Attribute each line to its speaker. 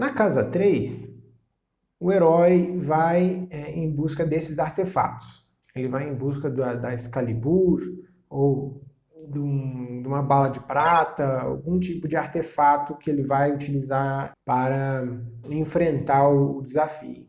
Speaker 1: Na casa 3, o herói vai é, em busca desses artefatos. Ele vai em busca da, da Excalibur, ou de, um, de, uma bala de prata, algum tipo de artefato que ele vai utilizar para enfrentar o desafio.